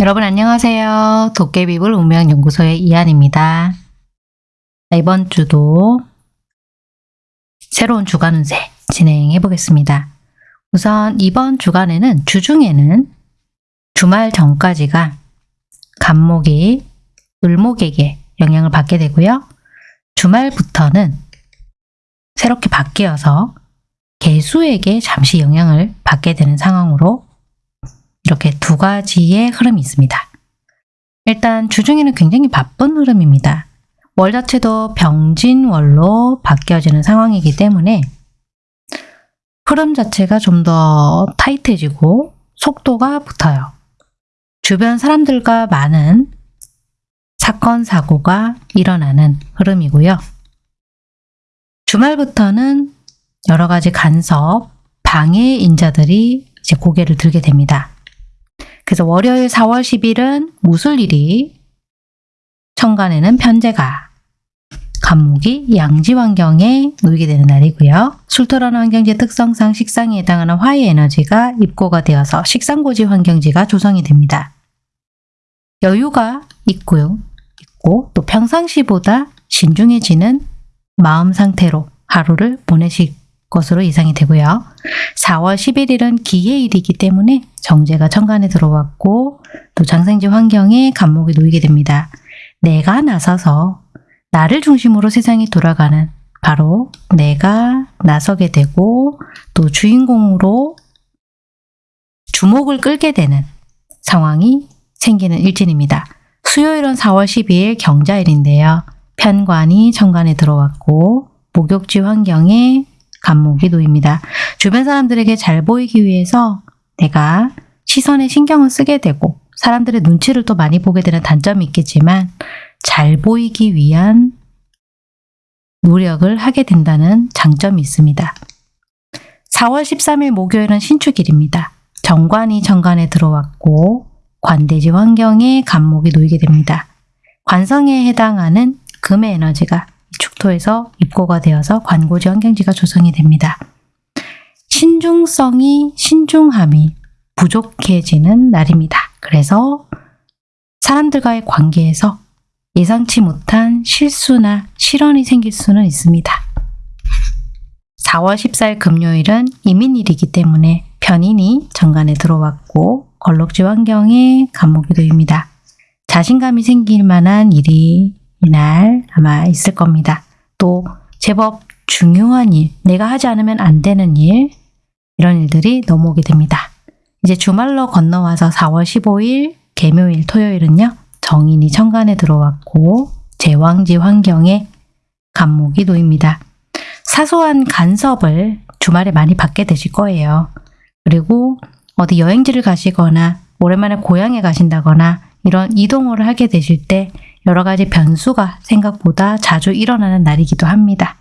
여러분 안녕하세요. 도깨비불 운명연구소의 이한입니다. 이번 주도 새로운 주간 운세 진행해 보겠습니다. 우선 이번 주간에는 주중에는 주말 전까지가 간목이 을목에게 영향을 받게 되고요. 주말부터는 새롭게 바뀌어서 개수에게 잠시 영향을 받게 되는 상황으로 이렇게 두 가지의 흐름이 있습니다. 일단 주중에는 굉장히 바쁜 흐름입니다. 월 자체도 병진월로 바뀌어지는 상황이기 때문에 흐름 자체가 좀 더 타이트해지고 속도가 붙어요. 주변 사람들과 많은 사건, 사고가 일어나는 흐름이고요. 주말부터는 여러 가지 간섭, 방해 인자들이 이제 고개를 들게 됩니다. 그래서 월요일 4월 10일은 무술일이 천간에는 편제가 간목이 양지 환경에 놓이게 되는 날이고요. 술토라는 환경지의 특성상 식상에 해당하는 화의 에너지가 입고가 되어서 식상고지 환경지가 조성이 됩니다. 여유가 있고요. 있고 또 평상시보다 신중해지는 마음 상태로 하루를 보내실 것으로 예상이 되고요. 4월 11일은 기해일이기 때문에 정제가 천간에 들어왔고 또 장생지 환경에 간목이 놓이게 됩니다. 내가 나서서 나를 중심으로 세상이 돌아가는 바로 내가 나서게 되고 또 주인공으로 주목을 끌게 되는 상황이 생기는 일진입니다. 수요일은 4월 12일 경자일인데요. 편관이 천간에 들어왔고 목욕지 환경에 간목이 놓입니다. 주변 사람들에게 잘 보이기 위해서 내가 시선에 신경을 쓰게 되고 사람들의 눈치를 또 많이 보게 되는 단점이 있겠지만 잘 보이기 위한 노력을 하게 된다는 장점이 있습니다. 4월 13일 목요일은 신축일입니다. 정관이 정관에 들어왔고 관대지 환경에 간목이 놓이게 됩니다. 관성에 해당하는 금의 에너지가 축토에서 입고가 되어서 관고지 환경지가 조성이 됩니다. 신중성이 신중함이 부족해지는 날입니다. 그래서 사람들과의 관계에서 예상치 못한 실수나 실언이 생길 수는 있습니다. 4월 14일 금요일은 이민일이기 때문에 편인이 정관에 들어왔고 걸럭지 환경에 간목이 놓입니다. 자신감이 생길 만한 일이 이날 아마 있을 겁니다. 또 제법 중요한 일, 내가 하지 않으면 안 되는 일 이런 일들이 넘어오게 됩니다. 이제 주말로 건너와서 4월 15일 개묘일 토요일은요. 정인이 천간에 들어왔고 제왕지 환경에 간목이 놓입니다. 사소한 간섭을 주말에 많이 받게 되실 거예요. 그리고 어디 여행지를 가시거나 오랜만에 고향에 가신다거나 이런 이동을 하게 되실 때 여러 가지 변수가 생각보다 자주 일어나는 날이기도 합니다.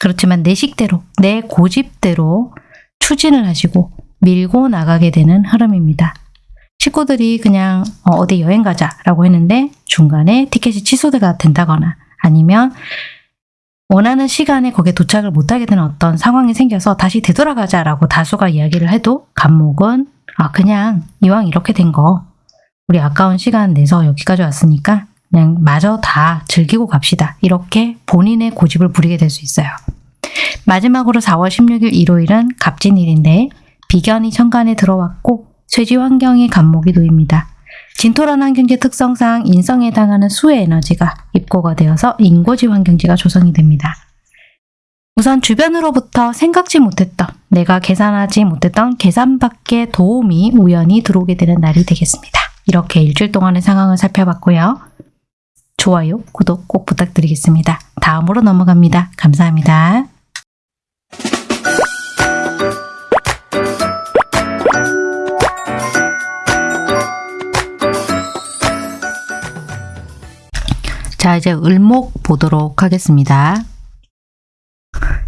그렇지만 내 식대로, 내 고집대로 추진을 하시고 밀고 나가게 되는 흐름입니다. 식구들이 그냥 어, 어디 여행 가자 라고 했는데 중간에 티켓이 취소가 된다거나 아니면 원하는 시간에 거기에 도착을 못하게 되는 어떤 상황이 생겨서 다시 되돌아가자 라고 다수가 이야기를 해도 감목은 아 그냥 이왕 이렇게 된 거 우리 아까운 시간 내서 여기까지 왔으니까 그냥 마저 다 즐기고 갑시다. 이렇게 본인의 고집을 부리게 될 수 있어요. 마지막으로 4월 16일 일요일은 갑진일인데 비견이 천간에 들어왔고 쇠지 환경에 간목이 놓입니다. 진토란 환경지 특성상 인성에 해당하는 수의 에너지가 입고가 되어서 인고지 환경지가 조성이 됩니다. 우선 주변으로부터 생각지 못했던 내가 계산하지 못했던 계산 밖의 도움이 우연히 들어오게 되는 날이 되겠습니다. 이렇게 일주일 동안의 상황을 살펴봤고요. 좋아요, 구독 꼭 부탁드리겠습니다. 다음으로 넘어갑니다. 감사합니다. 자, 이제 을목 보도록 하겠습니다.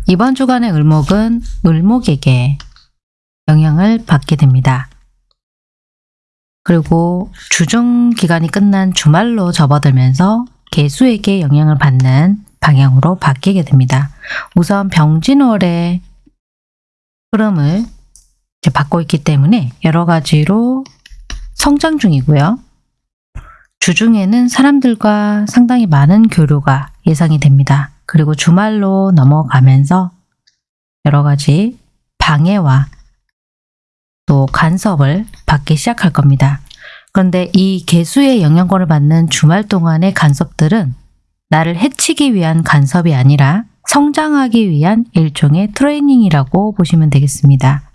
이번 주간의 을목은 을목에게 영향을 받게 됩니다. 그리고 주중 기간이 끝난 주말로 접어들면서 개수에게 영향을 받는 방향으로 바뀌게 됩니다. 우선 병진월의 흐름을 받고 있기 때문에 여러 가지로 성장 중이고요. 주중에는 사람들과 상당히 많은 교류가 예상이 됩니다. 그리고 주말로 넘어가면서 여러 가지 방해와 또 간섭을 받기 시작할 겁니다. 그런데 이 개수의 영향권을 받는 주말 동안의 간섭들은 나를 해치기 위한 간섭이 아니라 성장하기 위한 일종의 트레이닝이라고 보시면 되겠습니다.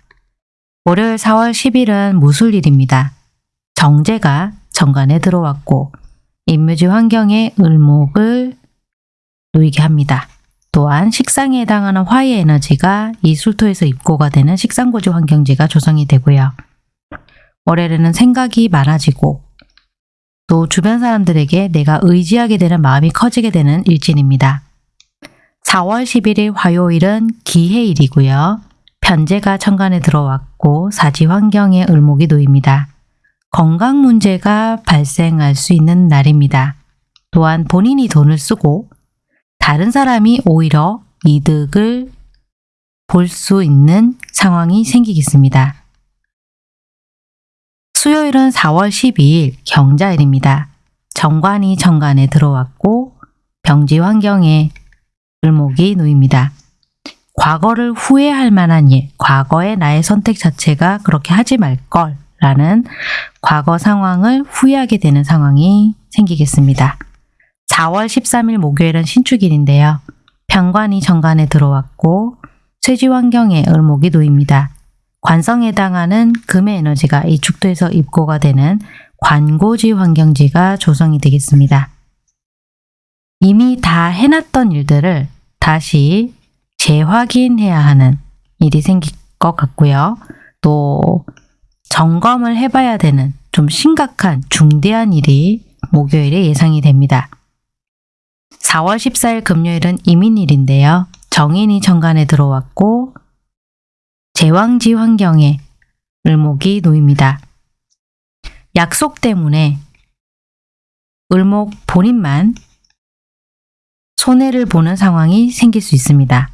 월요일 4월 10일은 무술일입니다. 정제가 정관에 들어왔고 인묘지 환경에 을목을 놓이게 합니다. 또한 식상에 해당하는 화의 에너지가 이 술토에서 입고가 되는 식상고지 환경지가 조성이 되고요. 월요일에는 생각이 많아지고 또 주변 사람들에게 내가 의지하게 되는 마음이 커지게 되는 일진입니다. 4월 11일 화요일은 기해일이고요. 편제가 천간에 들어왔고 사지 환경에 을목이 놓입니다. 건강 문제가 발생할 수 있는 날입니다. 또한 본인이 돈을 쓰고 다른 사람이 오히려 이득을 볼 수 있는 상황이 생기겠습니다. 수요일은 4월 12일 경자일입니다. 정관이 정관에 들어왔고 병지 환경에 을목이 놓입니다. 과거를 후회할 만한 일, 과거의 나의 선택 자체가 그렇게 하지 말걸 라는 과거 상황을 후회하게 되는 상황이 생기겠습니다. 4월 13일 목요일은 신축일인데요. 병관이 정관에 들어왔고 쇠지 환경에 을목이 놓입니다. 관성에 해당하는 금의 에너지가 이 축도에서 입고가 되는 관고지 환경지가 조성이 되겠습니다. 이미 다 해놨던 일들을 다시 재확인해야 하는 일이 생길 것 같고요. 또 점검을 해봐야 되는 좀 심각한 중대한 일이 목요일에 예상이 됩니다. 4월 14일 금요일은 이민일인데요. 정인이 정관에 들어왔고 제왕지 환경에 을목이 놓입니다. 약속 때문에 을목 본인만 손해를 보는 상황이 생길 수 있습니다.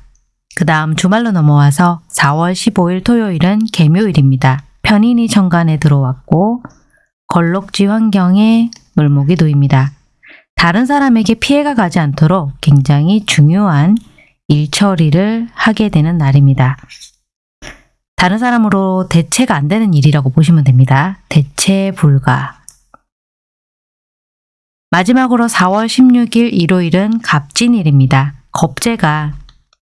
그 다음 주말로 넘어와서 4월 15일 토요일은 개묘일입니다. 편인이 정관에 들어왔고 걸록지 환경에 을목이 놓입니다. 다른 사람에게 피해가 가지 않도록 굉장히 중요한 일 처리를 하게 되는 날입니다. 다른 사람으로 대체가 안 되는 일이라고 보시면 됩니다. 대체 불가. 마지막으로 4월 16일 일요일은 갑진일입니다. 겁재가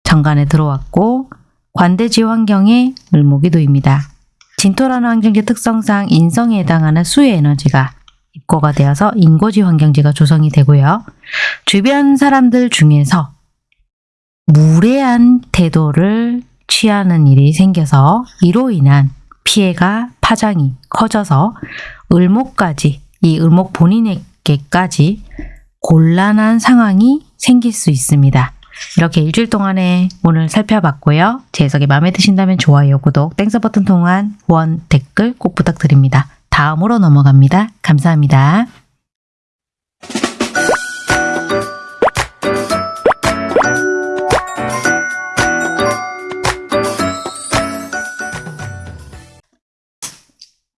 정관에 들어왔고 관대지 환경에 을목이 놓입니다. 진토라는 환경지 특성상 인성에 해당하는 수의 에너지가 입고가 되어서 인고지 환경지가 조성이 되고요. 주변 사람들 중에서 무례한 태도를 취하는 일이 생겨서 이로 인한 피해가 파장이 커져서 을목까지 이 을목 본인에게까지 곤란한 상황이 생길 수 있습니다. 이렇게 일주일 동안에 오늘 살펴봤고요. 제 해석이 마음에 드신다면 좋아요, 구독, Thanks 버튼 통한 후원, 댓글 꼭 부탁드립니다. 다음으로 넘어갑니다. 감사합니다.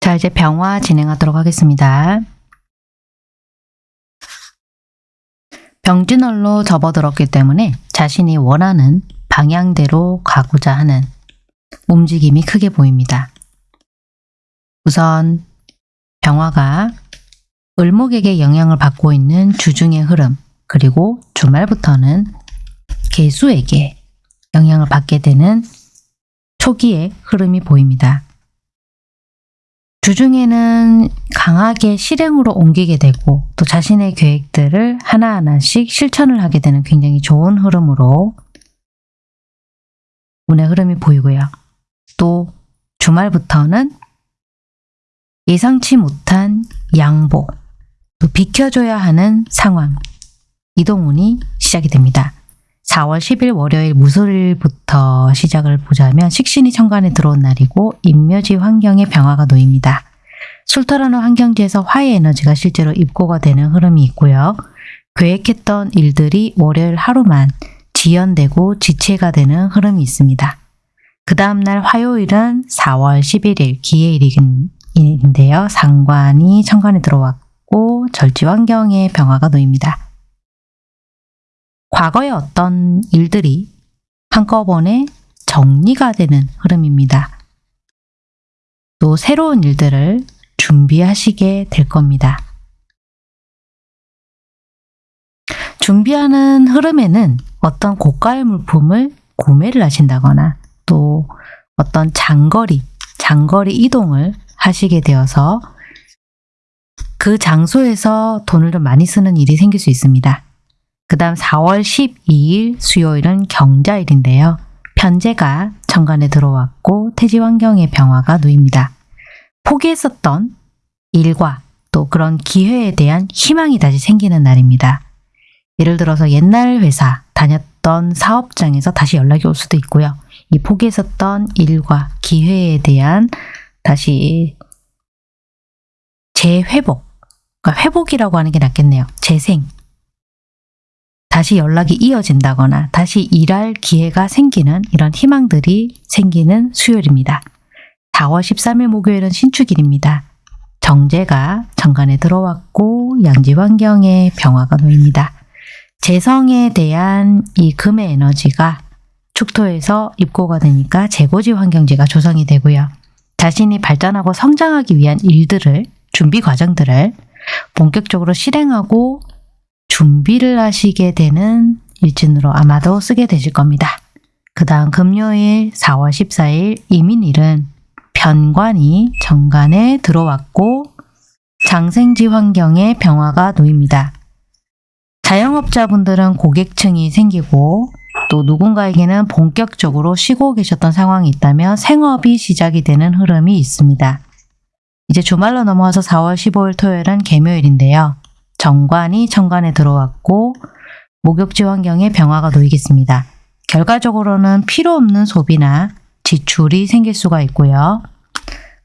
자, 이제 병화 진행하도록 하겠습니다. 병진월로 접어들었기 때문에 자신이 원하는 방향대로 가고자 하는 움직임이 크게 보입니다. 우선 병화가 을목에게 영향을 받고 있는 주중의 흐름 그리고 주말부터는 개수에게 영향을 받게 되는 초기의 흐름이 보입니다. 주중에는 강하게 실행으로 옮기게 되고 또 자신의 계획들을 하나하나씩 실천을 하게 되는 굉장히 좋은 흐름으로 운의 흐름이 보이고요. 또 주말부터는 예상치 못한 양보, 또 비켜줘야 하는 상황, 이동운이 시작이 됩니다. 4월 10일 월요일 무술일부터 시작을 보자면 식신이 천간에 들어온 날이고 인묘지 환경에 병화가 놓입니다. 술토라는 환경지에서 화의 에너지가 실제로 입고가 되는 흐름이 있고요. 계획했던 일들이 월요일 하루만 지연되고 지체가 되는 흐름이 있습니다. 그 다음날 화요일은 4월 11일 기해일 인데요. 상관이 천간에 들어왔고 절지 환경의 변화가 놓입니다. 과거의 어떤 일들이 한꺼번에 정리가 되는 흐름입니다. 또 새로운 일들을 준비하시게 될 겁니다. 준비하는 흐름에는 어떤 고가의 물품을 구매를 하신다거나 또 어떤 장거리, 장거리 이동을 하시게 되어서 그 장소에서 돈을 좀 많이 쓰는 일이 생길 수 있습니다. 그 다음 4월 12일 수요일은 경자일인데요. 편제가 정관에 들어왔고 태지 환경의 변화가 놓입니다. 포기했었던 일과 또 그런 기회에 대한 희망이 다시 생기는 날입니다. 예를 들어서 옛날 회사 다녔던 사업장에서 다시 연락이 올 수도 있고요. 이 포기했었던 일과 기회에 대한 다시 재회복, 그러니까 회복이라고 하는 게 낫겠네요. 재생, 다시 연락이 이어진다거나 다시 일할 기회가 생기는 이런 희망들이 생기는 수요일입니다. 4월 13일 목요일은 신축일입니다. 정제가 정관에 들어왔고 양지 환경에 병화가 놓입니다. 재성에 대한 이 금의 에너지가 축토에서 입고가 되니까 재고지 환경지가 조성이 되고요. 자신이 발전하고 성장하기 위한 일들을 준비 과정들을 본격적으로 실행하고 준비를 하시게 되는 일진으로 아마도 쓰게 되실 겁니다. 그 다음 금요일 4월 14일 이민일은 편관이 정관에 들어왔고 장생지 환경에 병화가 놓입니다. 자영업자분들은 고객층이 생기고 또 누군가에게는 본격적으로 쉬고 계셨던 상황이 있다면 생업이 시작이 되는 흐름이 있습니다. 이제 주말로 넘어와서 4월 15일 토요일은 개묘일인데요. 정관이 천관에 들어왔고 목욕지 환경에 병화가 놓이겠습니다. 결과적으로는 필요 없는 소비나 지출이 생길 수가 있고요.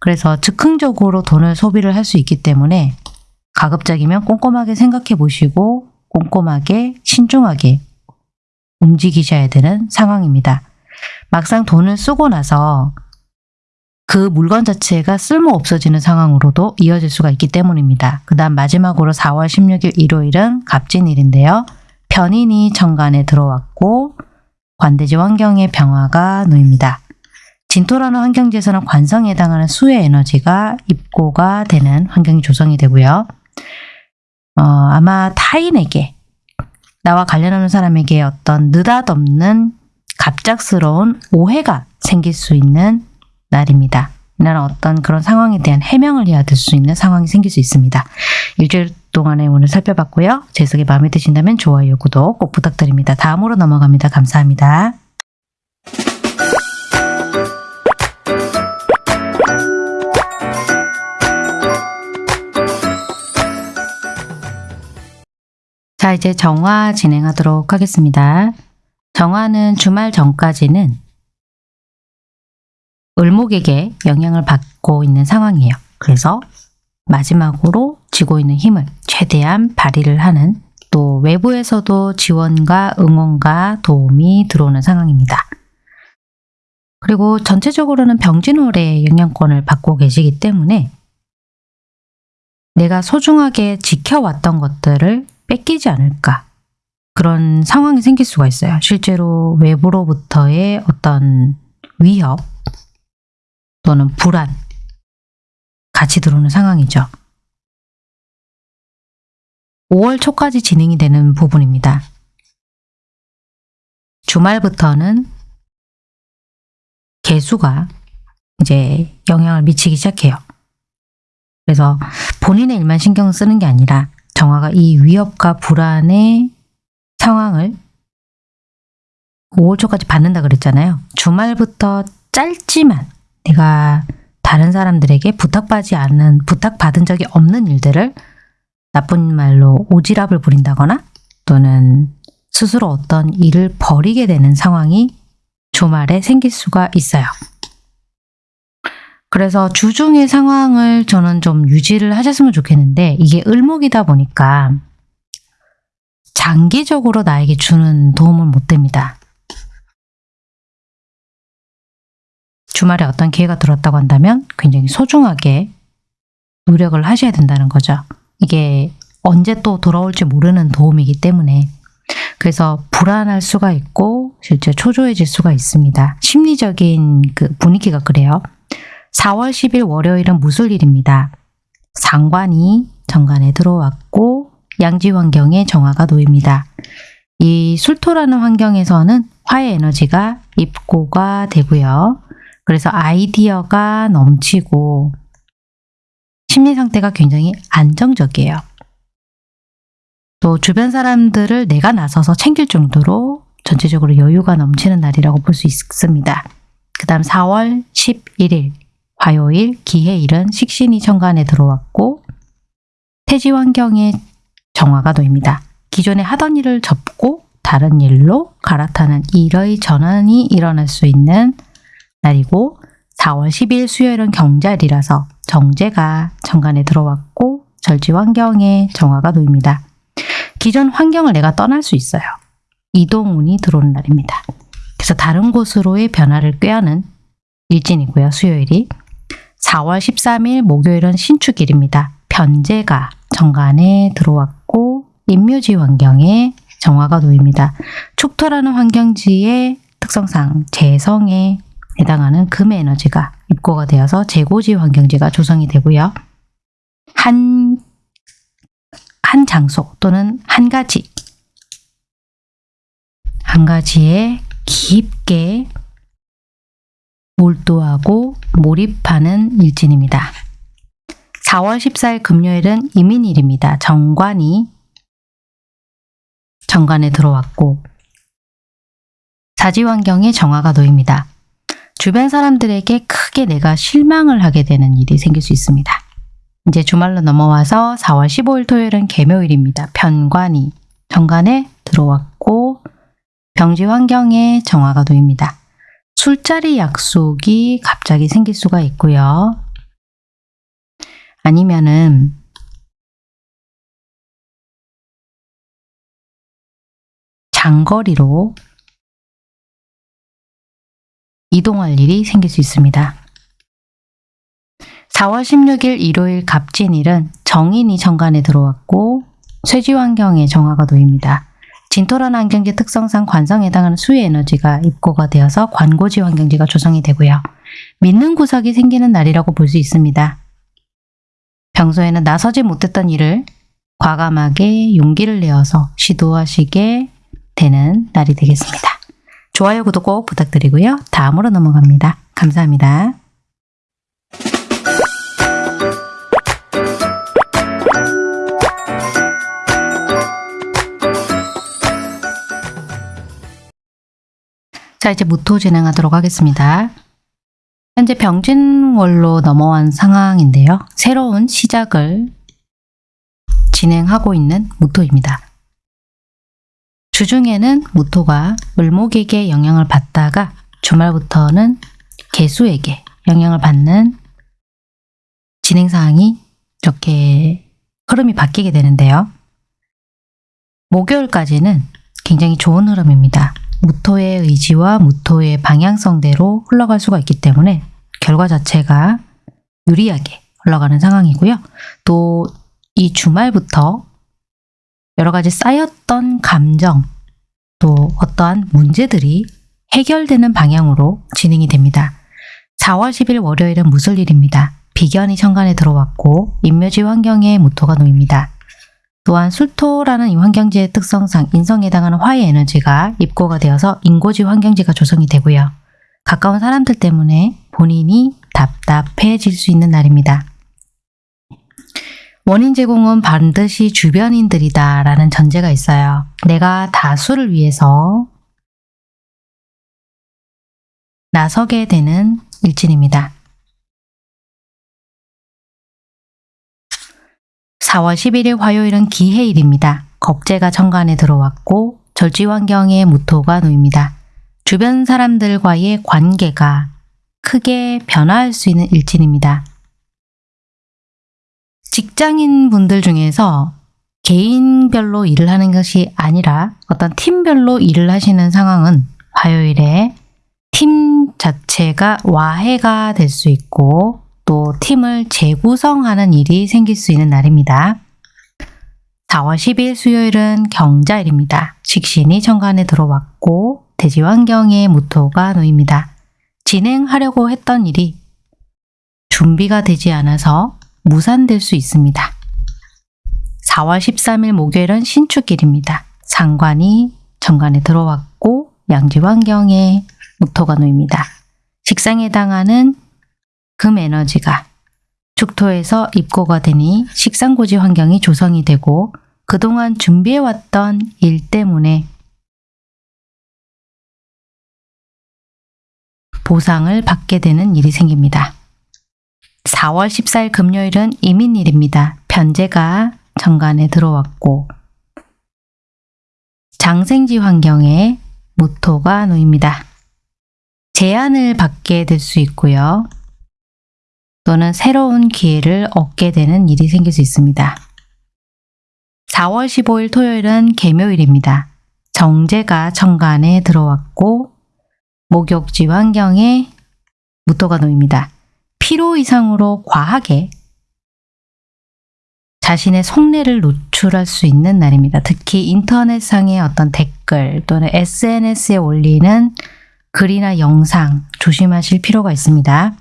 그래서 즉흥적으로 돈을 소비를 할 수 있기 때문에 가급적이면 꼼꼼하게 생각해 보시고 꼼꼼하게 신중하게 움직이셔야 되는 상황입니다. 막상 돈을 쓰고 나서 그 물건 자체가 쓸모 없어지는 상황으로도 이어질 수가 있기 때문입니다. 그 다음 마지막으로 4월 16일 일요일은 갑진일인데요. 편인이 정관에 들어왔고 관대지 환경의 병화가 놓입니다. 진토라는 환경지에서는 관성에 해당하는 수의 에너지가 입고가 되는 환경이 조성이 되고요. 어, 아마 타인에게 나와 관련하는 사람에게 어떤 느닷없는 갑작스러운 오해가 생길 수 있는 날입니다. 이날은 어떤 그런 상황에 대한 해명을 해야 될 수 있는 상황이 생길 수 있습니다. 일주일 동안의 오늘 살펴봤고요. 제 해석이 마음에 드신다면 좋아요, 구독 꼭 부탁드립니다. 다음으로 넘어갑니다. 감사합니다. 자, 이제 정화 진행하도록 하겠습니다. 정화는 주말 전까지는 을목에게 영향을 받고 있는 상황이에요. 그래서 마지막으로 쥐고 있는 힘을 최대한 발휘를 하는 또 외부에서도 지원과 응원과 도움이 들어오는 상황입니다. 그리고 전체적으로는 병진월의 영향권을 받고 계시기 때문에 내가 소중하게 지켜왔던 것들을 뺏기지 않을까 그런 상황이 생길 수가 있어요. 실제로 외부로부터의 어떤 위협 또는 불안 같이 들어오는 상황이죠. 5월 초까지 진행이 되는 부분입니다. 주말부터는 개수가 이제 영향을 미치기 시작해요. 그래서 본인의 일만 신경 쓰는 게 아니라 정화가 이 위협과 불안의 상황을 5월 초까지 받는다 그랬잖아요. 주말부터 짧지만 내가 다른 사람들에게 부탁받지 않는, 부탁받은 적이 없는 일들을 나쁜 말로 오지랖을 부린다거나 또는 스스로 어떤 일을 버리게 되는 상황이 주말에 생길 수가 있어요. 그래서 주중의 상황을 저는 좀 유지를 하셨으면 좋겠는데 이게 을목이다 보니까 장기적으로 나에게 주는 도움은 못 됩니다. 주말에 어떤 기회가 들었다고 한다면 굉장히 소중하게 노력을 하셔야 된다는 거죠. 이게 언제 또 돌아올지 모르는 도움이기 때문에 그래서 불안할 수가 있고 실제 초조해질 수가 있습니다. 심리적인 그 분위기가 그래요. 4월 10일 월요일은 무술일입니다. 상관이 정관에 들어왔고 양지 환경에 정화가 놓입니다. 이 술토라는 환경에서는 화의 에너지가 입고가 되고요. 그래서 아이디어가 넘치고 심리 상태가 굉장히 안정적이에요. 또 주변 사람들을 내가 나서서 챙길 정도로 전체적으로 여유가 넘치는 날이라고 볼 수 있습니다. 그 다음 4월 11일 화요일 기해일은 식신이 천간에 들어왔고 태지 환경에 정화가 놓입니다. 기존에 하던 일을 접고 다른 일로 갈아타는 일의 전환이 일어날 수 있는 날이고 4월 10일 수요일은 경자일이라서 정제가 천간에 들어왔고 절지 환경에 정화가 놓입니다. 기존 환경을 내가 떠날 수 있어요. 이동운이 들어오는 날입니다. 그래서 다른 곳으로의 변화를 꾀하는 일진이고요. 수요일이 4월 13일 목요일은 신축일입니다. 변제가 정관에 들어왔고 인묘지 환경에 정화가 놓입니다. 축토라는 환경지의 특성상 재성에 해당하는 금의 에너지가 입고가 되어서 재고지 환경지가 조성이 되고요. 한, 한 장소 또는 한 가지, 한 가지에 깊게 몰두하고 몰입하는 일진입니다. 4월 14일 금요일은 이민일입니다. 정관이 정관에 들어왔고 사지 환경에 정화가 놓입니다. 주변 사람들에게 크게 내가 실망을 하게 되는 일이 생길 수 있습니다. 이제 주말로 넘어와서 4월 15일 토요일은 개묘일입니다. 편관이 정관에 들어왔고 병지 환경에 정화가 놓입니다. 술자리 약속이 갑자기 생길 수가 있고요. 아니면은 장거리로 이동할 일이 생길 수 있습니다. 4월 16일 일요일 갑진일은 정인이 정관에 들어왔고 쇠지 환경에 정화가 놓입니다. 진토라는 환경지 특성상 관성에 해당하는 수의 에너지가 입고가 되어서 관고지 환경지가 조성이 되고요. 믿는 구석이 생기는 날이라고 볼 수 있습니다. 평소에는 나서지 못했던 일을 과감하게 용기를 내어서 시도하시게 되는 날이 되겠습니다. 좋아요, 구독 꼭 부탁드리고요. 다음으로 넘어갑니다. 감사합니다. 자, 이제 무토 진행하도록 하겠습니다. 현재 병진월로 넘어간 상황인데요. 새로운 시작을 진행하고 있는 무토입니다. 주중에는 무토가 을목에게 영향을 받다가 주말부터는 개수에게 영향을 받는 진행사항이 이렇게 흐름이 바뀌게 되는데요. 목요일까지는 굉장히 좋은 흐름입니다. 무토의 의지와 무토의 방향성대로 흘러갈 수가 있기 때문에 결과 자체가 유리하게 흘러가는 상황이고요. 또 이 주말부터 여러 가지 쌓였던 감정, 또 어떠한 문제들이 해결되는 방향으로 진행이 됩니다. 4월 10일 월요일은 무술일입니다. 비견이 천간에 들어왔고 인묘지 환경에 무토가 놓입니다. 또한 술토라는 이 환경지의 특성상 인성에 해당하는 화의 에너지가 입고가 되어서 인고지 환경지가 조성이 되고요. 가까운 사람들 때문에 본인이 답답해질 수 있는 날입니다. 원인 제공은 반드시 주변인들이다 라는 전제가 있어요. 내가 다수를 위해서 나서게 되는 일진입니다. 4월 11일 화요일은 기해일입니다. 겁재가 천간에 들어왔고 절지 환경에 무토가 놓입니다. 주변 사람들과의 관계가 크게 변화할 수 있는 일진입니다. 직장인 분들 중에서 개인별로 일을 하는 것이 아니라 어떤 팀별로 일을 하시는 상황은 화요일에 팀 자체가 와해가 될 수 있고 또 팀을 재구성하는 일이 생길 수 있는 날입니다. 4월 10일 수요일은 경자일입니다. 식신이 천간에 들어왔고 대지 환경에 무토가 놓입니다. 진행하려고 했던 일이 준비가 되지 않아서 무산될 수 있습니다. 4월 13일 목요일은 신축일입니다. 상관이 천간에 들어왔고 양지 환경에 무토가 놓입니다. 식상에 해당하는 금 에너지가 축토에서 입고가 되니 식상고지 환경이 조성이 되고 그동안 준비해왔던 일 때문에 보상을 받게 되는 일이 생깁니다. 4월 14일 금요일은 이민일입니다. 편제가 정관에 들어왔고 장생지 환경에 무토가 놓입니다. 제안을 받게 될 수 있고요. 또는 새로운 기회를 얻게 되는 일이 생길 수 있습니다. 4월 15일 토요일은 개묘일입니다. 정제가 천간에 들어왔고 목욕지 환경에 무토가 놓입니다. 피로 이상으로 과하게 자신의 속내를 노출할 수 있는 날입니다. 특히 인터넷상의 어떤 댓글 또는 SNS에 올리는 글이나 영상 조심하실 필요가 있습니다.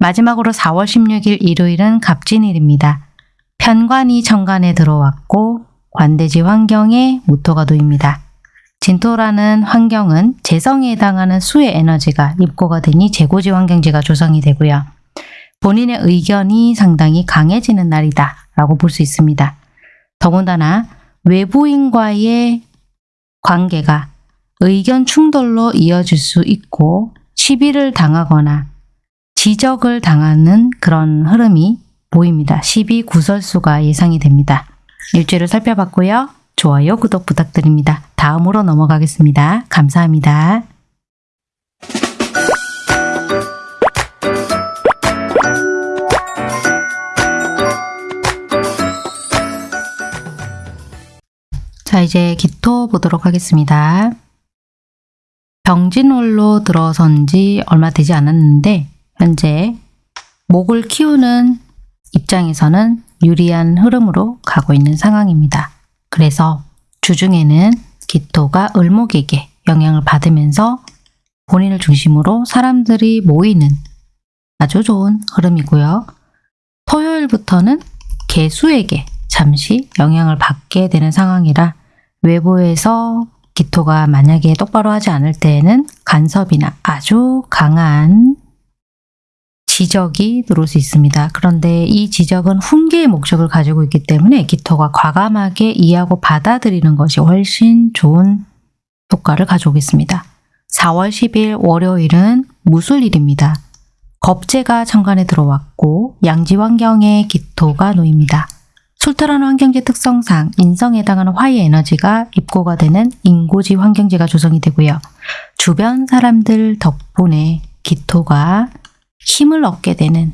마지막으로 4월 16일 일요일은 갑진일입니다. 편관이 정관에 들어왔고 관대지 환경에 무토가 놓입니다. 진토라는 환경은 재성에 해당하는 수의 에너지가 입고가 되니 재고지 환경지가 조성이 되고요. 본인의 의견이 상당히 강해지는 날이다 라고 볼 수 있습니다. 더군다나 외부인과의 관계가 의견 충돌로 이어질 수 있고 시비를 당하거나 지적을 당하는 그런 흐름이 보입니다. 시비 구설수가 예상이 됩니다. 일주일을 살펴봤고요. 좋아요, 구독 부탁드립니다. 다음으로 넘어가겠습니다. 감사합니다. 자, 이제 기토 보도록 하겠습니다. 병진월로 들어선 지 얼마 되지 않았는데 현재 목을 키우는 입장에서는 유리한 흐름으로 가고 있는 상황입니다. 그래서 주중에는 기토가 을목에게 영향을 받으면서 본인을 중심으로 사람들이 모이는 아주 좋은 흐름이고요. 토요일부터는 개수에게 잠시 영향을 받게 되는 상황이라 외부에서 기토가 만약에 똑바로 하지 않을 때에는 간섭이나 아주 강한 지적이 들어올 수 있습니다. 그런데 이 지적은 훈계의 목적을 가지고 있기 때문에 기토가 과감하게 이해하고 받아들이는 것이 훨씬 좋은 효과를 가져오겠습니다. 4월 10일 월요일은 무술일입니다. 겁재가 천간에 들어왔고 양지 환경에 기토가 놓입니다. 술토라는 환경지 특성상 인성에 해당하는 화의 에너지가 입고가 되는 인고지 환경지가 조성이 되고요. 주변 사람들 덕분에 기토가 힘을 얻게 되는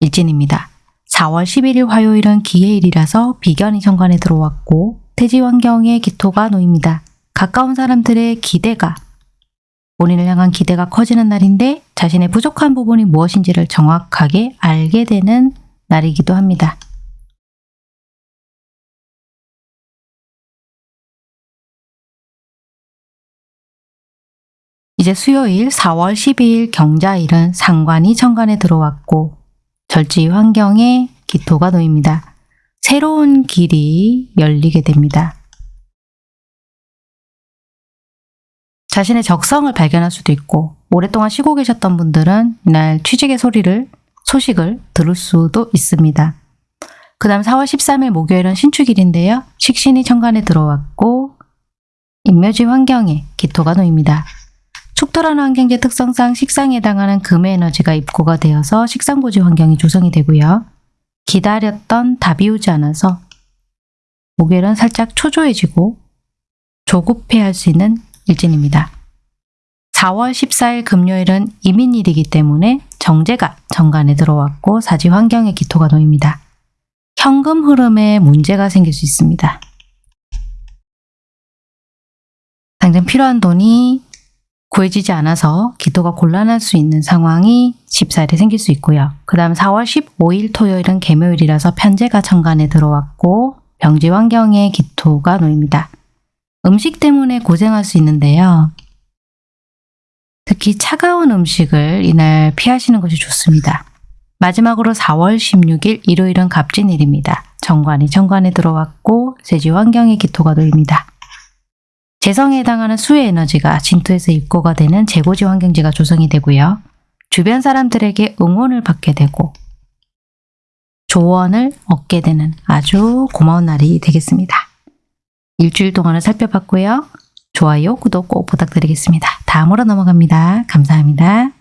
일진입니다. 4월 11일 화요일은 기해일이라서 비견이 천간에 들어왔고 태지 환경에 기토가 놓입니다. 가까운 사람들의 기대가 본인을 향한 기대가 커지는 날인데 자신의 부족한 부분이 무엇인지를 정확하게 알게 되는 날이기도 합니다. 이제 수요일 4월 12일 경자일은 상관이 천간에 들어왔고 절지 환경에 기토가 놓입니다. 새로운 길이 열리게 됩니다. 자신의 적성을 발견할 수도 있고 오랫동안 쉬고 계셨던 분들은 이날 취직의 소리를 소식을 들을 수도 있습니다. 그 다음 4월 13일 목요일은 신축일인데요. 식신이 천간에 들어왔고 인묘지 환경에 기토가 놓입니다. 축토라는 환경제 특성상 식상에 해당하는 금의 에너지가 입고가 되어서 식상고지 환경이 조성이 되고요. 기다렸던 답이 오지 않아서 목요일은 살짝 초조해지고 조급해할 수 있는 일진입니다. 4월 14일 금요일은 이민일이기 때문에 정제가 정관에 들어왔고 사지 환경에 기토가 놓입니다. 현금 흐름에 문제가 생길 수 있습니다. 당장 필요한 돈이 구해지지 않아서 기도가 곤란할 수 있는 상황이 14일에 생길 수 있고요. 그 다음 4월 15일 토요일은 개묘일이라서 편제가 천간에 들어왔고 병지 환경에 기토가 놓입니다. 음식 때문에 고생할 수 있는데요. 특히 차가운 음식을 이날 피하시는 것이 좋습니다. 마지막으로 4월 16일 일요일은 갑진일입니다. 정관이 정관에 들어왔고 세지 환경에 기토가 놓입니다. 재성에 해당하는 수의 에너지가 진토에서 입고가 되는 재고지 환경지가 조성이 되고요. 주변 사람들에게 응원을 받게 되고 조언을 얻게 되는 아주 고마운 날이 되겠습니다. 일주일 동안을 살펴봤고요. 좋아요, 구독 꼭 부탁드리겠습니다. 다음으로 넘어갑니다. 감사합니다.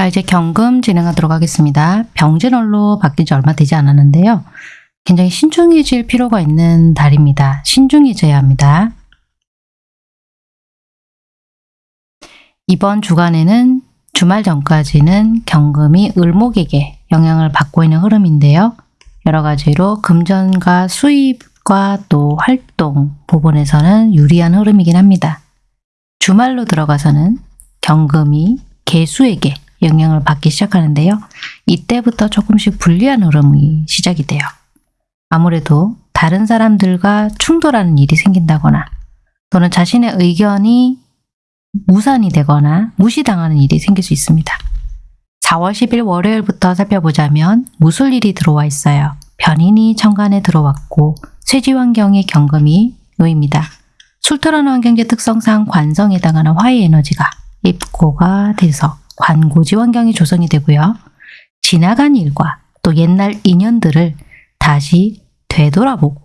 자, 이제 경금 진행하도록 하겠습니다. 병진월로 바뀐 지 얼마 되지 않았는데요. 굉장히 신중해질 필요가 있는 달입니다. 신중해져야 합니다. 이번 주간에는 주말 전까지는 경금이 을목에게 영향을 받고 있는 흐름인데요. 여러 가지로 금전과 수입과 또 활동 부분에서는 유리한 흐름이긴 합니다. 주말로 들어가서는 경금이 개수에게 영향을 받기 시작하는데요. 이때부터 조금씩 불리한 흐름이 시작이 돼요. 아무래도 다른 사람들과 충돌하는 일이 생긴다거나 또는 자신의 의견이 무산이 되거나 무시당하는 일이 생길 수 있습니다. 4월 10일 월요일부터 살펴보자면 무술일이 들어와 있어요. 변인이 천간에 들어왔고 쇠지 환경에 경금이 놓입니다. 술토라는 환경제 특성상 관성에 해당하는 화의 에너지가 입고가 돼서 관고지 환경이 조성이 되고요. 지나간 일과 또 옛날 인연들을 다시 되돌아보고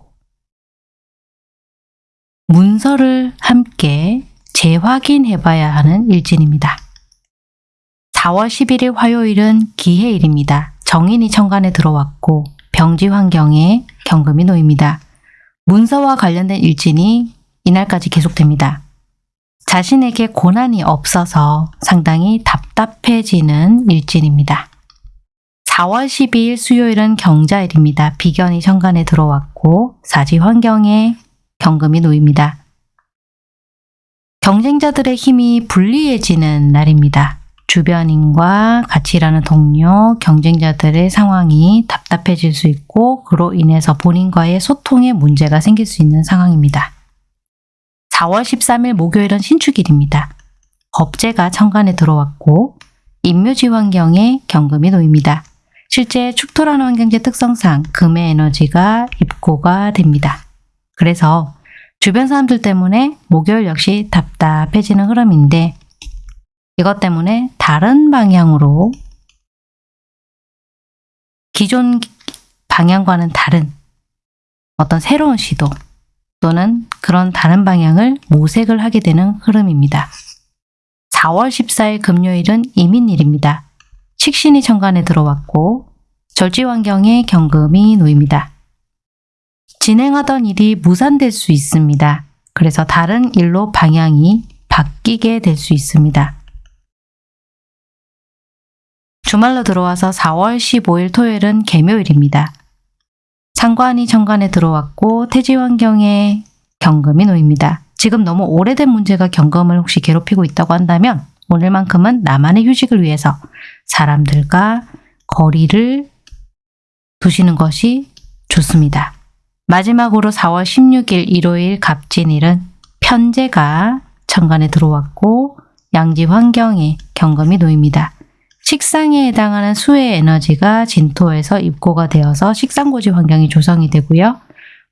문서를 함께 재확인해 봐야 하는 일진입니다. 4월 11일 화요일은 기해일입니다. 정인이 천간에 들어왔고 병지 환경에 경금이 놓입니다. 문서와 관련된 일진이 이날까지 계속됩니다. 자신에게 고난이 없어서 상당히 답답해지는 일진입니다. 4월 12일 수요일은 경자일입니다. 비견이 천간에 들어왔고 사지 환경에 경금이 놓입니다. 경쟁자들의 힘이 불리해지는 날입니다. 주변인과 같이 일하는 동료, 경쟁자들의 상황이 답답해질 수 있고 그로 인해서 본인과의 소통에 문제가 생길 수 있는 상황입니다. 4월 13일 목요일은 신축일입니다. 겁재가 천간에 들어왔고 인묘지 환경에 경금이 놓입니다. 실제 축토라는 환경제 특성상 금의 에너지가 입고가 됩니다. 그래서 주변 사람들 때문에 목요일 역시 답답해지는 흐름인데 이것 때문에 다른 방향으로 기존 방향과는 다른 어떤 새로운 시도 또는 그런 다른 방향을 모색을 하게 되는 흐름입니다. 4월 14일 금요일은 이민일입니다. 식신이 천간에 들어왔고 절지 환경에 경금이 놓입니다. 진행하던 일이 무산될 수 있습니다. 그래서 다른 일로 방향이 바뀌게 될 수 있습니다. 주말로 들어와서 4월 15일 토요일은 개묘일입니다. 상관이 천간에 들어왔고 태지 환경에 경금이 놓입니다. 지금 너무 오래된 문제가 경금을 혹시 괴롭히고 있다고 한다면 오늘만큼은 나만의 휴식을 위해서 사람들과 거리를 두시는 것이 좋습니다. 마지막으로 4월 16일 일요일 갑진일은 편제가 천간에 들어왔고 양지 환경에 경금이 놓입니다. 식상에 해당하는 수의 에너지가 진토에서 입고가 되어서 식상고지 환경이 조성이 되고요.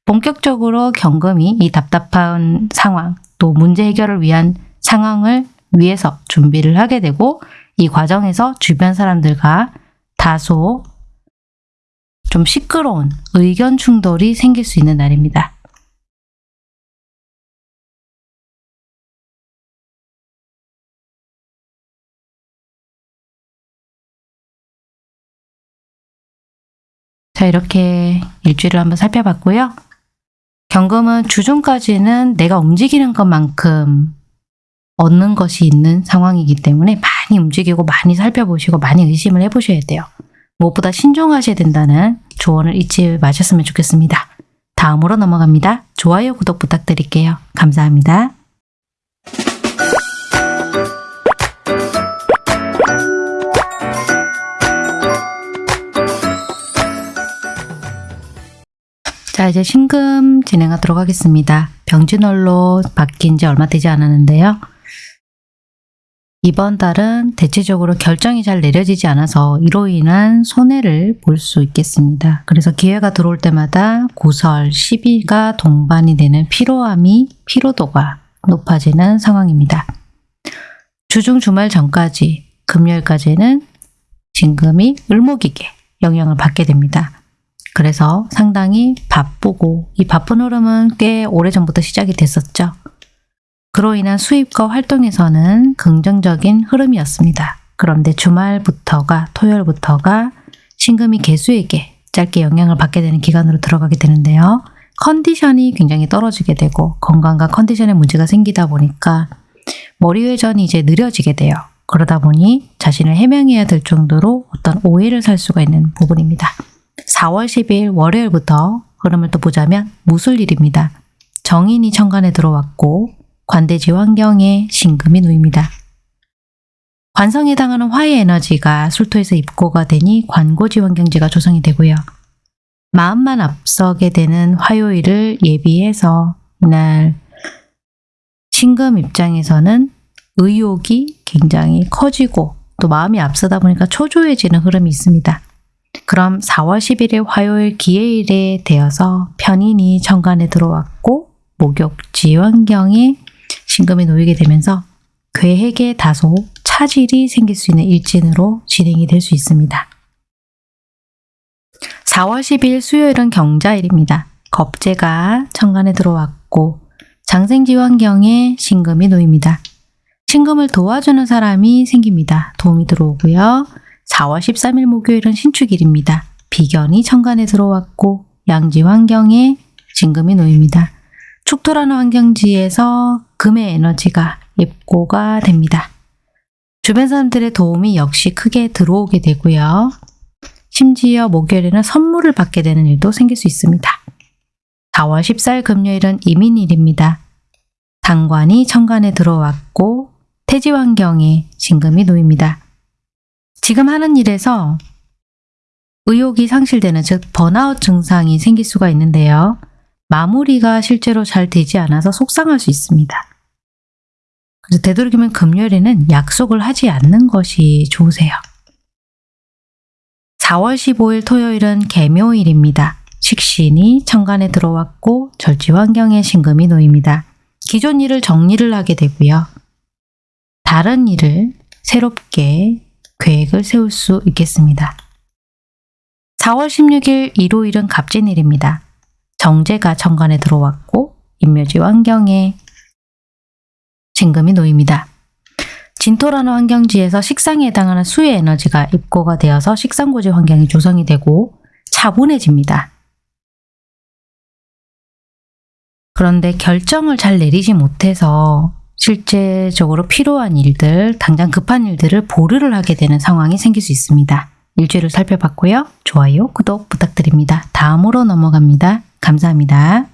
본격적으로 경금이 이 답답한 상황 또 문제 해결을 위한 상황을 위해서 준비를 하게 되고 이 과정에서 주변 사람들과 다소 좀 시끄러운 의견 충돌이 생길 수 있는 날입니다. 자 이렇게 일주일을 한번 살펴봤고요. 경금은 주중까지는 내가 움직이는 것만큼 얻는 것이 있는 상황이기 때문에 많이 움직이고 많이 살펴보시고 많이 의심을 해보셔야 돼요. 무엇보다 신중하셔야 된다는 조언을 잊지 마셨으면 좋겠습니다. 다음으로 넘어갑니다. 좋아요, 구독 부탁드릴게요. 감사합니다. 자 이제 신금 진행하도록 하겠습니다. 병진월로 바뀐 지 얼마 되지 않았는데요. 이번 달은 대체적으로 결정이 잘 내려지지 않아서 이로 인한 손해를 볼 수 있겠습니다. 그래서 기회가 들어올 때마다 구설, 시비가 동반이 되는 피로함이 피로도가 높아지는 상황입니다. 주중 주말 전까지 금요일까지는 진금이 을목이게 영향을 받게 됩니다. 그래서 상당히 바쁘고 이 바쁜 흐름은 꽤 오래전부터 시작이 됐었죠. 그로 인한 수입과 활동에서는 긍정적인 흐름이었습니다. 그런데 주말부터가 토요일부터가 신금이 개수에게 짧게 영향을 받게 되는 기간으로 들어가게 되는데요. 컨디션이 굉장히 떨어지게 되고 건강과 컨디션에 문제가 생기다 보니까 머리 회전이 이제 느려지게 돼요. 그러다 보니 자신을 해명해야 될 정도로 어떤 오해를 살 수가 있는 부분입니다. 4월 10일 월요일부터 흐름을 또 보자면 무술일입니다. 정인이 천간에 들어왔고 관대지 환경에 신금이 놓입니다. 관성에 해당하는 화의 에너지가 술토에서 입고가 되니 관고지 환경지가 조성이 되고요. 마음만 앞서게 되는 화요일을 예비해서 이날 신금 입장에서는 의욕이 굉장히 커지고 또 마음이 앞서다 보니까 초조해지는 흐름이 있습니다. 그럼 4월 11일 화요일 기해일에 되어서 편인이 천간에 들어왔고 목욕지 환경에 신금이 놓이게 되면서 계획에 다소 차질이 생길 수 있는 일진으로 진행이 될 수 있습니다. 4월 10일 수요일은 경자일입니다. 겁재가 천간에 들어왔고 장생지 환경에 신금이 놓입니다. 신금을 도와주는 사람이 생깁니다. 도움이 들어오고요. 4월 13일 목요일은 신축일입니다. 비견이 천간에 들어왔고 양지 환경에 진금이 놓입니다. 축토라는 환경지에서 금의 에너지가 입고가 됩니다. 주변 사람들의 도움이 역시 크게 들어오게 되고요. 심지어 목요일에는 선물을 받게 되는 일도 생길 수 있습니다. 4월 14일 금요일은 이민일입니다. 당관이 천간에 들어왔고 태지 환경에 진금이 놓입니다. 지금 하는 일에서 의욕이 상실되는 즉 번아웃 증상이 생길 수가 있는데요. 마무리가 실제로 잘 되지 않아서 속상할 수 있습니다. 그래서 되도록이면 금요일에는 약속을 하지 않는 것이 좋으세요. 4월 15일 토요일은 개묘일입니다. 식신이 천간에 들어왔고 절지 환경에 신금이 놓입니다. 기존 일을 정리를 하게 되고요. 다른 일을 새롭게 계획을 세울 수 있겠습니다. 4월 16일 일요일은 갑진일입니다. 정제가 천간에 들어왔고 인묘지 환경에 진금이 놓입니다. 진토라는 환경지에서 식상에 해당하는 수의 에너지가 입고가 되어서 식상고지 환경이 조성이 되고 차분해집니다. 그런데 결정을 잘 내리지 못해서 실제적으로 필요한 일들, 당장 급한 일들을 보류를 하게 되는 상황이 생길 수 있습니다. 일주일을 살펴봤고요. 좋아요, 구독 부탁드립니다. 다음으로 넘어갑니다. 감사합니다.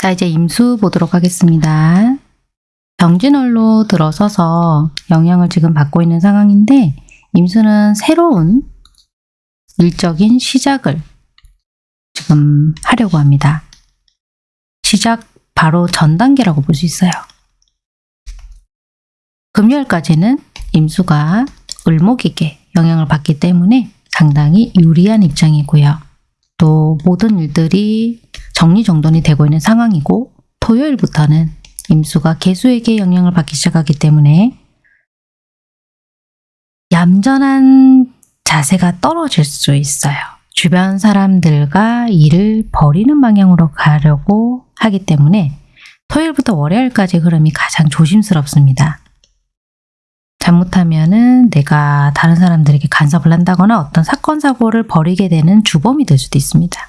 자, 이제 임수 보도록 하겠습니다. 병진월로 들어서서 영향을 지금 받고 있는 상황인데 임수는 새로운 일적인 시작을 지금 하려고 합니다. 시작 바로 전 단계라고 볼 수 있어요. 금요일까지는 임수가 을목에게 영향을 받기 때문에 상당히 유리한 입장이고요. 또 모든 일들이 정리정돈이 되고 있는 상황이고 토요일부터는 임수가 개수에게 영향을 받기 시작하기 때문에 얌전한 자세가 떨어질 수 있어요. 주변 사람들과 일을 버리는 방향으로 가려고 하기 때문에 토요일부터 월요일까지 흐름이 가장 조심스럽습니다. 잘못하면 은 내가 다른 사람들에게 간섭을 한다거나 어떤 사건, 사고를 벌이게 되는 주범이 될 수도 있습니다.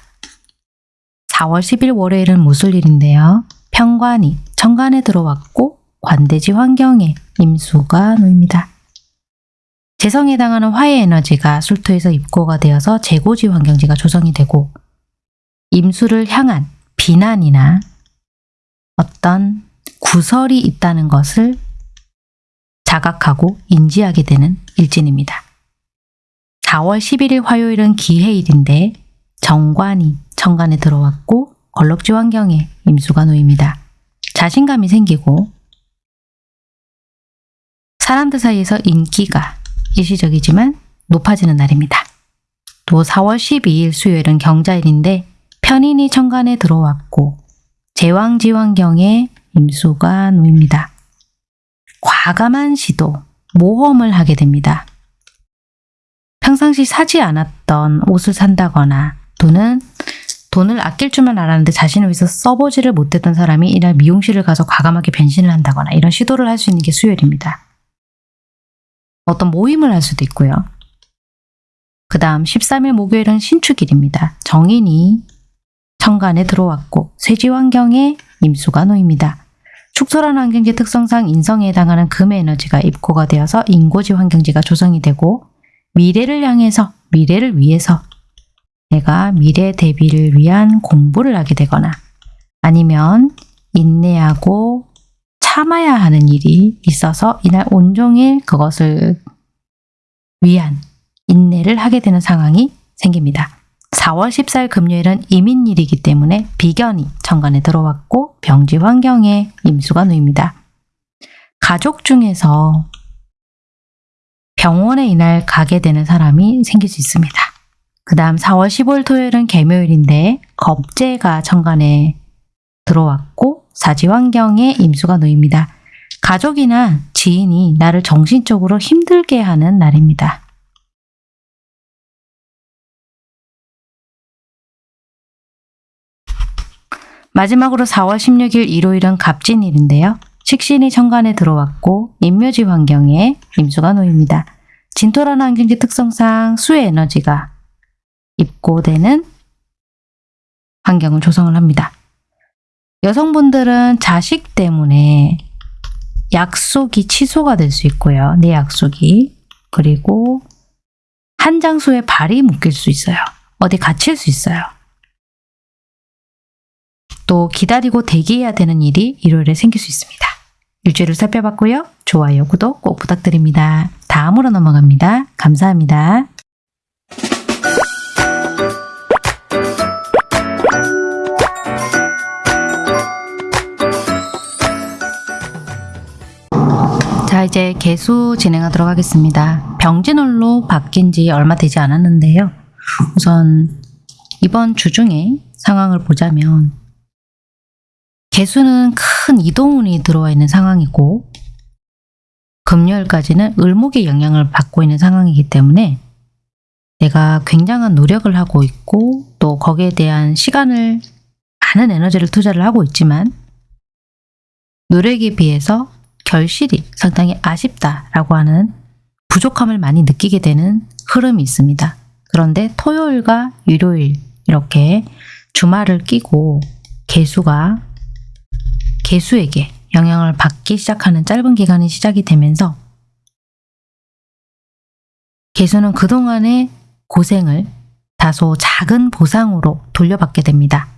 4월 10일 월요일은 무술일인데요. 평관이 천간에 들어왔고 관대지 환경에 임수가 놓입니다. 재성에 해당하는 화의 에너지가 술토에서 입고가 되어서 재고지 환경지가 조성이 되고 임수를 향한 비난이나 어떤 구설이 있다는 것을 자각하고 인지하게 되는 일진입니다. 4월 11일 화요일은 기해일인데 정관이 천간에 들어왔고 걸럭지 환경에 임수가 놓입니다. 자신감이 생기고 사람들 사이에서 인기가 일시적이지만 높아지는 날입니다. 또 4월 12일 수요일은 경자일인데 편인이 천간에 들어왔고 제왕지환경에 임수가 놓입니다. 과감한 시도, 모험을 하게 됩니다. 평상시 사지 않았던 옷을 산다거나 또는 돈을 아낄 줄만 알았는데 자신을 위해서 써보지를 못했던 사람이 이날 미용실을 가서 과감하게 변신을 한다거나 이런 시도를 할 수 있는 게 수요일입니다. 어떤 모임을 할 수도 있고요. 그 다음 13일 목요일은 신축일입니다. 정인이 천간에 들어왔고 쇠지 환경에 임수가 놓입니다. 축소라는 환경지 특성상 인성에 해당하는 금의 에너지가 입고가 되어서 인고지 환경지가 조성이 되고 미래를 향해서 미래를 위해서 내가 미래 대비를 위한 공부를 하게 되거나 아니면 인내하고 참아야 하는 일이 있어서 이날 온종일 그것을 위한 인내를 하게 되는 상황이 생깁니다. 4월 14일 금요일은 이민일이기 때문에 비견이 천간에 들어왔고 병지 환경에 임수가 놓입니다. 가족 중에서 병원에 이날 가게 되는 사람이 생길 수 있습니다. 그 다음 4월 15일 토요일은 개묘일인데 겁재가 천간에 들어왔고 사지 환경에 임수가 놓입니다. 가족이나 지인이 나를 정신적으로 힘들게 하는 날입니다. 마지막으로 4월 16일 일요일은 갑진일인데요. 식신이 천간에 들어왔고 인묘지 환경에 임수가 놓입니다. 진토라는 환경지 특성상 수의 에너지가 입고되는 환경을 조성을 합니다. 여성분들은 자식 때문에 약속이 취소가 될 수 있고요. 내 약속이. 그리고 한 장소에 발이 묶일 수 있어요. 어디 갇힐 수 있어요. 또 기다리고 대기해야 되는 일이 일요일에 생길 수 있습니다. 일주일을 살펴봤고요. 좋아요, 구독 꼭 부탁드립니다. 다음으로 넘어갑니다. 감사합니다. 자 이제 개수 진행하도록 하겠습니다. 병진월로 바뀐 지 얼마 되지 않았는데요. 우선 이번 주 중에 상황을 보자면 개수는 큰 이동운이 들어와 있는 상황이고 금요일까지는 을목의 영향을 받고 있는 상황이기 때문에 내가 굉장한 노력을 하고 있고 또 거기에 대한 시간을 많은 에너지를 투자를 하고 있지만 노력에 비해서 결실이 상당히 아쉽다라고 하는 부족함을 많이 느끼게 되는 흐름이 있습니다. 그런데 토요일과 일요일 이렇게 주말을 끼고 개수가 개수에게 영향을 받기 시작하는 짧은 기간이 시작이 되면서 개수는 그동안의 고생을 다소 작은 보상으로 돌려받게 됩니다.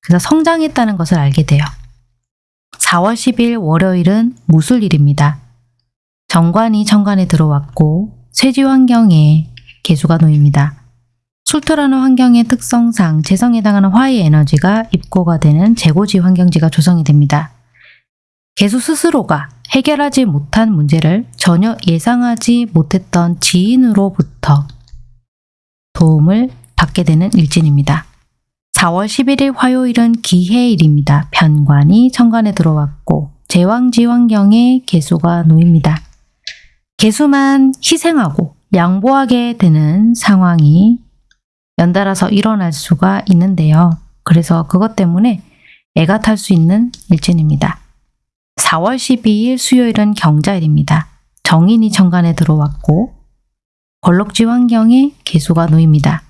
그래서 성장했다는 것을 알게 돼요. 4월 10일 월요일은 무술일입니다. 정관이 천간에 들어왔고 쇠지 환경에 개수가 놓입니다. 술토라는 환경의 특성상 재성에 해당하는 화의 에너지가 입고가 되는 재고지 환경지가 조성이 됩니다. 개수 스스로가 해결하지 못한 문제를 전혀 예상하지 못했던 지인으로부터 도움을 받게 되는 일진입니다. 4월 11일 화요일은 기해일입니다. 편관이 천간에 들어왔고 제왕지 환경에 개수가 놓입니다. 개수만 희생하고 양보하게 되는 상황이 연달아서 일어날 수가 있는데요. 그래서 그것 때문에 애가 탈 수 있는 일진입니다. 4월 12일 수요일은 경자일입니다. 정인이 천간에 들어왔고 걸럭지 환경에 개수가 놓입니다.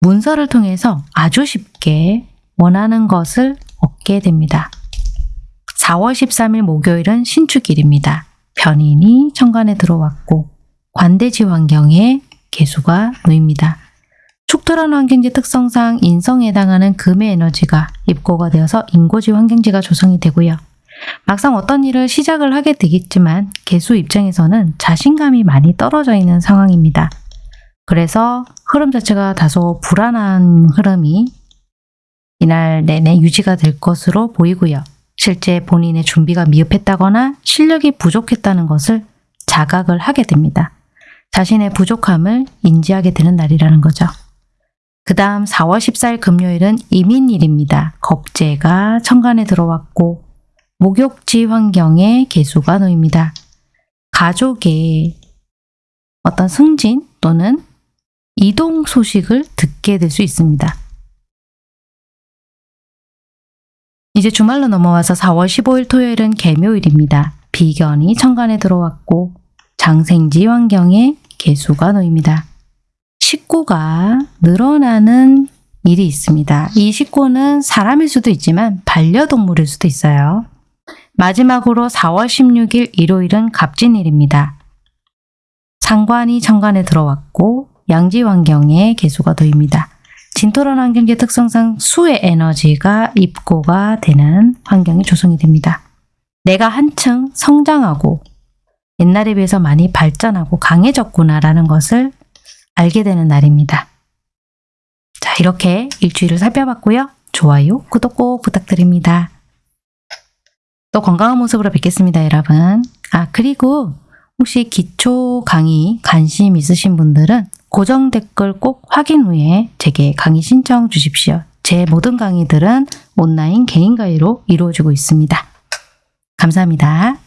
문서를 통해서 아주 쉽게 원하는 것을 얻게 됩니다. 4월 13일 목요일은 신축일입니다. 변인이 천간에 들어왔고 관대지 환경에 개수가 놓입니다. 축토라는 환경지 특성상 인성에 해당하는 금의 에너지가 입고가 되어서 인고지 환경지가 조성이 되고요. 막상 어떤 일을 시작을 하게 되겠지만 개수 입장에서는 자신감이 많이 떨어져 있는 상황입니다. 그래서 흐름 자체가 다소 불안한 흐름이 이날 내내 유지가 될 것으로 보이고요. 실제 본인의 준비가 미흡했다거나 실력이 부족했다는 것을 자각을 하게 됩니다. 자신의 부족함을 인지하게 되는 날이라는 거죠. 그 다음 4월 14일 금요일은 이민일입니다. 겁재가 천간에 들어왔고 목욕지 환경에 개수가 놓입니다. 가족의 어떤 승진 또는 이동 소식을 듣게 될 수 있습니다. 이제 주말로 넘어와서 4월 15일 토요일은 개묘일입니다. 비견이 천간에 들어왔고 장생지 환경에 개수가 놓입니다. 식구가 늘어나는 일이 있습니다. 이 식구는 사람일 수도 있지만 반려동물일 수도 있어요. 마지막으로 4월 16일 일요일은 갑진일입니다. 상관이 천간에 들어왔고 양지 환경에 개수가 놓입니다. 진토란 환경의 특성상 수의 에너지가 입고가 되는 환경이 조성이 됩니다. 내가 한층 성장하고 옛날에 비해서 많이 발전하고 강해졌구나라는 것을 알게 되는 날입니다. 자, 이렇게 일주일을 살펴봤고요. 좋아요, 구독 꼭 부탁드립니다. 또 건강한 모습으로 뵙겠습니다, 여러분. 아, 그리고 혹시 기초 강의 관심 있으신 분들은 고정 댓글 꼭 확인 후에 제게 강의 신청 주십시오. 제 모든 강의들은 온라인 개인 강의로 이루어지고 있습니다. 감사합니다.